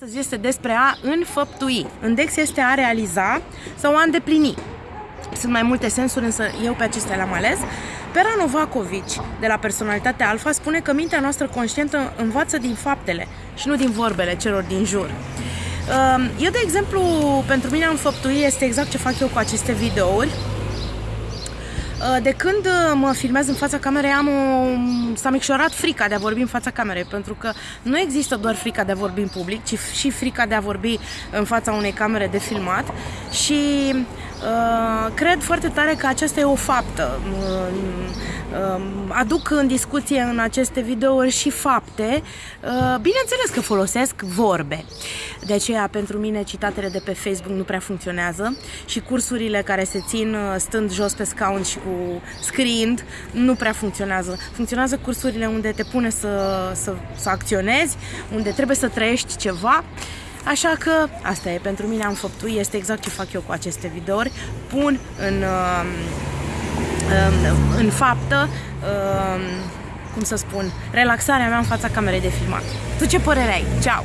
Astăzi este despre a înfăptui. Index este a realiza sau a îndeplini. Sunt mai multe sensuri, însă eu pe acestea le-am ales. Pera Novakovic, de la Personalitatea Alfa, spune că mintea noastră conștientă învață din faptele și nu din vorbele celor din jur. Ehm, eu, de exemplu, pentru mine a înfăptui este exact ce fac eu cu aceste videouri Uh, de când uh, mă filmez în fața camerei am o... s-a micșorat frica de a vorbi în fața camerei, pentru că nu există doar frica de a vorbi în public, ci și frica de a vorbi în fața unei camere de filmat și uh, cred foarte tare că aceasta e o faptă. Uh, uh, aduc în discuție în aceste videouri și fapte. Uh, bineînțeles că folosesc vorbe. De aceea, pentru mine, citatele de pe Facebook nu prea funcționează și cursurile care se țin uh, stând jos pe scaun și cu scriind nu prea funcționează. Funcționează cursurile unde te pune să, să, să acționezi, unde trebuie să trăiești ceva. Așa că asta e, pentru mine am făptui, este exact ce fac eu cu aceste videouri. Pun în, um, în, în faptă, um, cum să spun, relaxarea mea în fața camerei de filmat. Tu ce părere ai? Ceau!